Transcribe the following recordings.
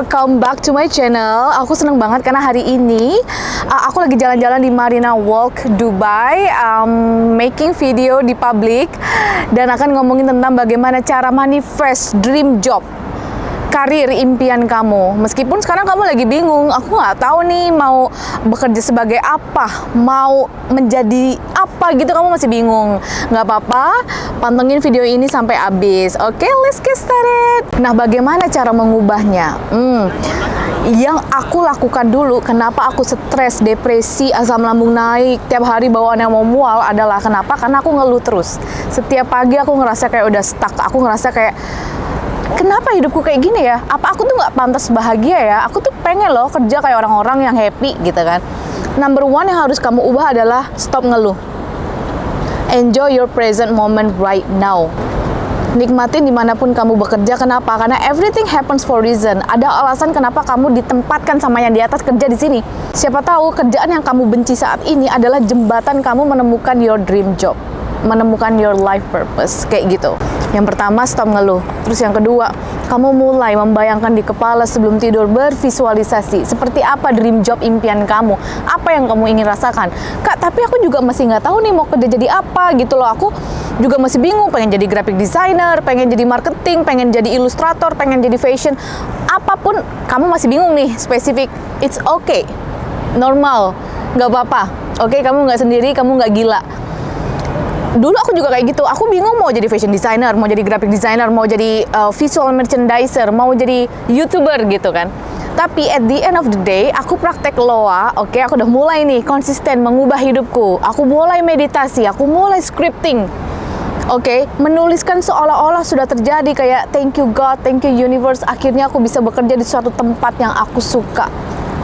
welcome back to my channel. Aku seneng banget karena hari ini uh, aku lagi jalan-jalan di Marina Walk Dubai, um, making video di public dan akan ngomongin tentang bagaimana cara manifest dream job karir impian kamu. Meskipun sekarang kamu lagi bingung, aku nggak tahu nih mau bekerja sebagai apa, mau menjadi apa gitu kamu masih bingung. Nggak apa-apa, pantengin video ini sampai habis. Oke, okay, let's get started. Nah, bagaimana cara mengubahnya? Hmm, yang aku lakukan dulu, kenapa aku stres, depresi, asam lambung naik, tiap hari bawaannya mau mual adalah kenapa? Karena aku ngeluh terus. Setiap pagi aku ngerasa kayak udah stuck, aku ngerasa kayak kenapa hidupku kayak gini ya? Apa aku tuh nggak pantas bahagia ya? Aku tuh pengen loh kerja kayak orang-orang yang happy gitu kan. Number one yang harus kamu ubah adalah stop ngeluh. Enjoy your present moment right now. Nikmatin di mana pun kamu bekerja, kenapa? Karena everything happens for reason. Ada alasan kenapa kamu ditempatkan sama yang di atas kerja di sini. Siapa tahu kerjaan yang kamu benci saat ini adalah jembatan kamu menemukan your dream job menemukan your life purpose kayak gitu. Yang pertama stop ngeluh. Terus yang kedua, kamu mulai membayangkan di kepala sebelum tidur bervisualisasi seperti apa dream job impian kamu, apa yang kamu ingin rasakan. Kak, tapi aku juga masih nggak tahu nih mau kerja jadi apa gitu loh. Aku juga masih bingung pengen jadi graphic designer, pengen jadi marketing, pengen jadi ilustrator, pengen jadi fashion. Apa pun kamu masih bingung nih spesifik. It's okay. Normal. Nggak apa-apa. Oke, okay, kamu nggak sendiri, kamu nggak gila dulu aku juga kayak gitu. Aku bingung mau jadi fashion designer mau jadi graphic designer mau jadi uh, visual merchandiser mau jadi youtuber gitu kan. Tapi at the end of the day aku praktek loa oke? Okay, aku udah mulai nih konsisten mengubah hidupku. Aku mulai meditasi aku mulai scripting Oke, okay, menuliskan seolah-olah sudah terjadi kayak thank you God, thank you universe. Akhirnya aku bisa bekerja di suatu tempat yang aku suka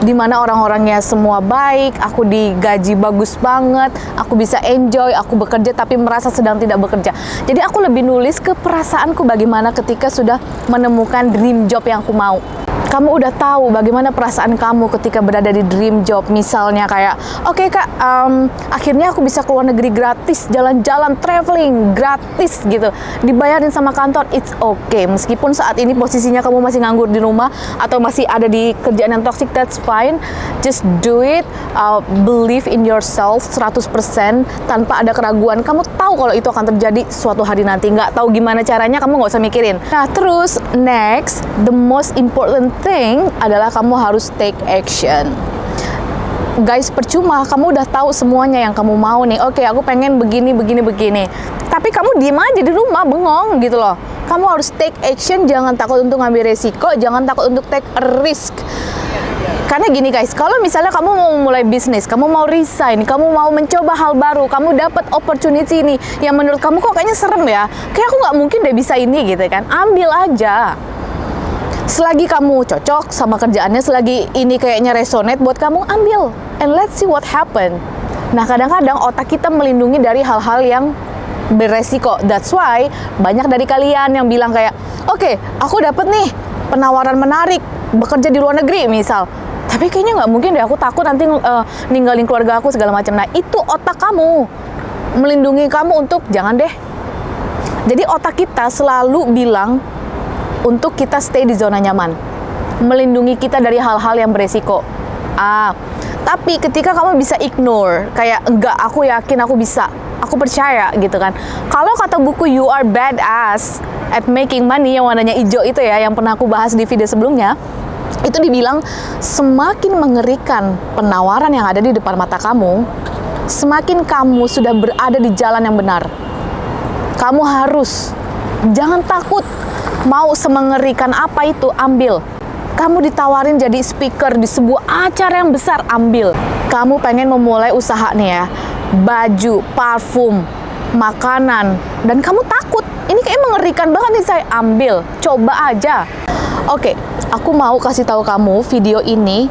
di mana orang-orangnya semua baik, aku digaji bagus banget, aku bisa enjoy, aku bekerja tapi merasa sedang tidak bekerja. Jadi aku lebih nulis ke perasaanku bagaimana ketika sudah menemukan dream job yang aku mau kamu udah tahu bagaimana perasaan kamu ketika berada di dream job misalnya kayak oke okay, kak um, akhirnya aku bisa keluar negeri gratis jalan-jalan traveling gratis gitu. Dibayarin sama kantor it's okay. Meskipun saat ini posisinya kamu masih nganggur di rumah atau masih ada di kerjaan yang toxic that's fine. Just do it. Uh, believe in yourself 100% tanpa ada keraguan. Kamu tahu kalau itu akan terjadi suatu hari nanti. Nggak tahu gimana caranya kamu nggak usah mikirin. Nah terus next the most important thing adalah kamu harus take action. Guys percuma kamu udah tahu semuanya yang kamu mau nih. Oke okay, aku pengen begini begini begini. Tapi kamu diem aja di rumah bengong gitu loh. Kamu harus take action jangan takut untuk ngambil resiko jangan takut untuk take a risk. Karena gini guys, kalau misalnya kamu mau mulai bisnis, kamu mau resign, kamu mau mencoba hal baru, kamu dapat opportunity ini yang menurut kamu kok kayaknya serem ya, kayak aku nggak mungkin deh bisa ini gitu kan, ambil aja selagi kamu cocok sama kerjaannya, selagi ini kayaknya resonate buat kamu, ambil. And let's see what happen. Nah, kadang-kadang otak kita melindungi dari hal-hal yang beresiko. That's why banyak dari kalian yang bilang kayak, oke, okay, aku dapat nih penawaran menarik bekerja di luar negeri misal. Tapi kayaknya nggak mungkin deh, aku takut nanti uh, ninggalin keluarga aku segala macam. Nah, itu otak kamu melindungi kamu untuk jangan deh. Jadi otak kita selalu bilang untuk kita stay di zona nyaman, melindungi kita dari hal-hal yang beresiko. Ah, tapi ketika kamu bisa ignore, kayak enggak, aku yakin aku bisa, aku percaya gitu kan. Kalau kata buku You Are Badass at Making Money yang warnanya hijau itu ya, yang pernah aku bahas di video sebelumnya, itu dibilang semakin mengerikan penawaran yang ada di depan mata kamu, semakin kamu sudah berada di jalan yang benar. Kamu harus jangan takut mau semengerikan apa itu, ambil. Kamu ditawarin jadi speaker di sebuah acara yang besar, ambil. Kamu pengen memulai usaha nih ya, baju, parfum, makanan, dan kamu takut. Ini kayak mengerikan banget nih saya, ambil. Coba aja. Oke, aku mau kasih tahu kamu video ini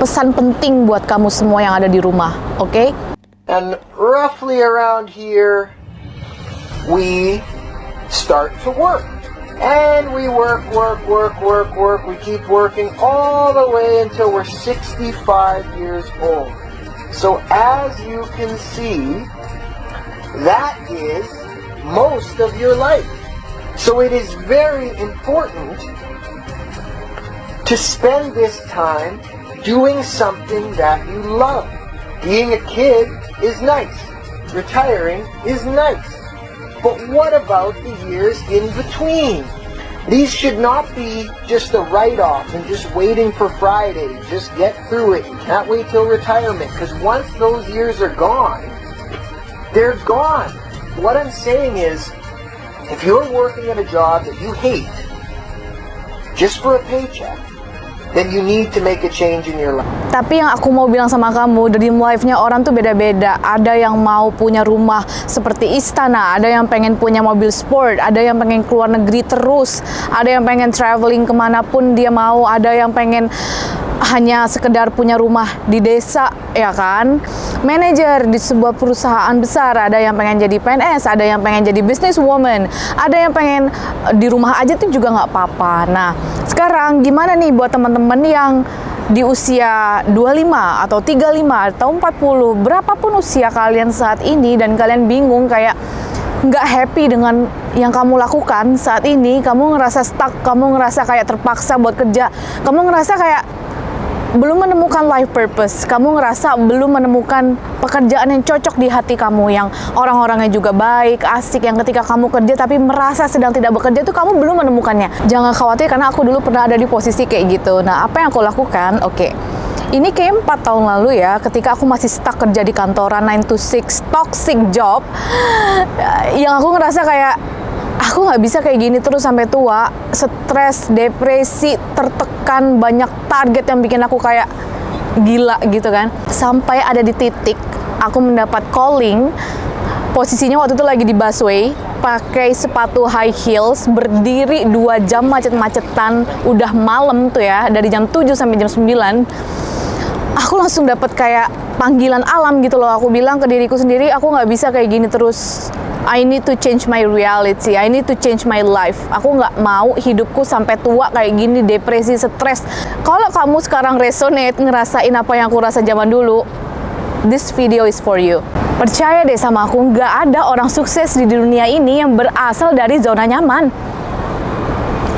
pesan penting buat kamu semua yang ada di rumah, oke? Okay? And roughly around here, we start to work. And we work, work, work, work, work. We keep working all the way until we're 65 years old. So as you can see, that is most of your life. So it is very important to spend this time doing something that you love. Being a kid is nice. Retiring is nice. But what about the years in between? These should not be just a write-off and just waiting for Friday. Just get through it. You can't wait till retirement because once those years are gone, they're gone. What I'm saying is, if you're working at a job that you hate just for a paycheck, then you need to make a change in your life. Tapi yang aku mau bilang sama kamu, dream life-nya orang tuh beda-beda. Ada yang mau punya rumah seperti istana, ada yang pengen punya mobil sport, ada yang pengen keluar negeri terus, ada yang pengen traveling ke mana pun dia mau, ada yang pengen hanya sekedar punya rumah di desa, ya kan? Manajer di sebuah perusahaan besar, ada yang pengen jadi PNS, ada yang pengen jadi businesswoman, ada yang pengen eh, di rumah aja tuh juga nggak apa-apa. Nah, sekarang gimana nih buat teman-teman yang di usia 25 atau 35 atau 40, berapapun usia kalian saat ini dan kalian bingung kayak nggak happy dengan yang kamu lakukan saat ini, kamu ngerasa stuck, kamu ngerasa kayak terpaksa buat kerja, kamu ngerasa kayak belum menemukan life purpose, kamu ngerasa belum menemukan pekerjaan yang cocok di hati kamu, yang orang-orangnya juga baik, asik, yang ketika kamu kerja tapi merasa sedang tidak bekerja itu kamu belum menemukannya. Jangan khawatir karena aku dulu pernah ada di posisi kayak gitu. Nah, apa yang aku lakukan? Oke. Ini kayak 4 tahun lalu ya, ketika aku masih stuck kerja di kantoran 9 to 6, toxic job, yang aku ngerasa kayak aku nggak bisa kayak gini terus sampai tua stres depresi tertekan banyak target yang bikin aku kayak gila gitu kan. Sampai ada di titik aku mendapat calling posisinya waktu itu lagi di busway pakai sepatu high heels berdiri dua jam macet-macetan udah malam tuh ya dari jam 7 sampai jam 9 aku langsung dapat kayak panggilan alam gitu loh aku bilang ke diriku sendiri aku nggak bisa kayak gini terus I need to change my reality. I need to change my life. Aku nggak mau hidupku sampai tua kayak gini, depresi, stres. Kalau kamu sekarang resonate ngerasain apa yang aku rasa zaman dulu, this video is for you. Percaya deh sama aku, nggak ada orang sukses di dunia ini yang berasal dari zona nyaman.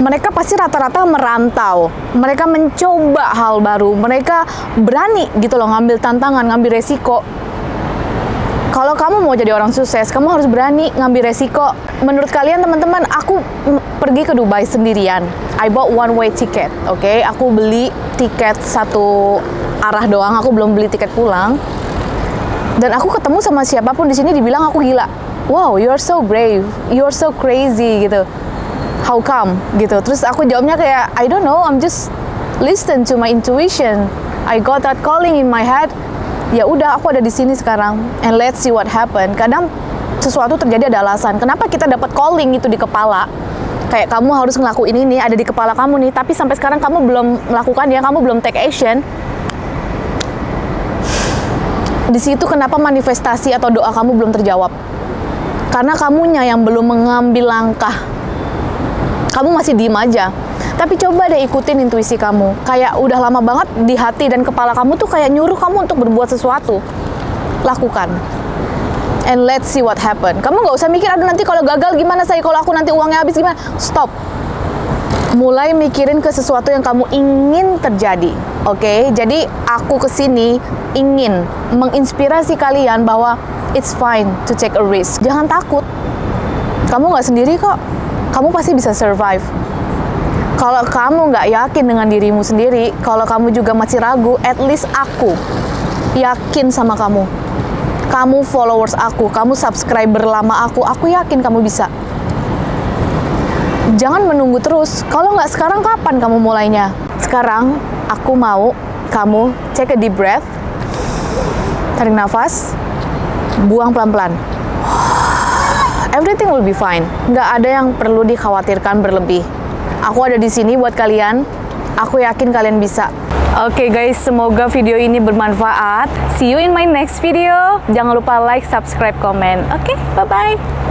Mereka pasti rata-rata merantau. Mereka mencoba hal baru. Mereka berani gitu loh ngambil tantangan, ngambil resiko kalau kamu mau jadi orang sukses, kamu harus berani ngambil resiko. Menurut kalian teman-teman, aku pergi ke Dubai sendirian. I bought one way ticket, oke? Okay? Aku beli tiket satu arah doang, aku belum beli tiket pulang. Dan aku ketemu sama siapa pun di sini dibilang aku gila. Wow, you are so brave, you are so crazy gitu. How come gitu? Terus aku jawabnya kayak I don't know, I'm just listen to my intuition. I got that calling in my head. Ya udah aku ada di sini sekarang and let's see what happen. Kadang sesuatu terjadi ada alasan. Kenapa kita dapat calling itu di kepala? Kayak kamu harus ngelakuin ini ada di kepala kamu nih. Tapi sampai sekarang kamu belum melakukan ya kamu belum take action. Di situ kenapa manifestasi atau doa kamu belum terjawab? Karena kamunya yang belum mengambil langkah kamu masih diem aja tapi coba deh ikutin intuisi kamu. Kayak udah lama banget di hati dan kepala kamu tuh kayak nyuruh kamu untuk berbuat sesuatu. Lakukan. And let's see what happen. Kamu nggak usah mikir, aduh nanti kalau gagal gimana saya, kalau aku nanti uangnya habis gimana. Stop. Mulai mikirin ke sesuatu yang kamu ingin terjadi. Oke, okay? jadi aku ke sini ingin menginspirasi kalian bahwa it's fine to take a risk. Jangan takut. Kamu nggak sendiri kok. Kamu pasti bisa survive kalau kamu nggak yakin dengan dirimu sendiri, kalau kamu juga masih ragu, at least aku yakin sama kamu. Kamu followers aku, kamu subscriber lama aku, aku yakin kamu bisa. Jangan menunggu terus. Kalau nggak sekarang, kapan kamu mulainya? Sekarang, aku mau kamu take a deep breath, tarik nafas, buang pelan-pelan. Everything will be fine. Nggak ada yang perlu dikhawatirkan berlebih Aku ada di sini buat kalian. Aku yakin kalian bisa. Oke okay guys, semoga video ini bermanfaat. See you in my next video. Jangan lupa like, subscribe, komen. Oke, okay, bye-bye.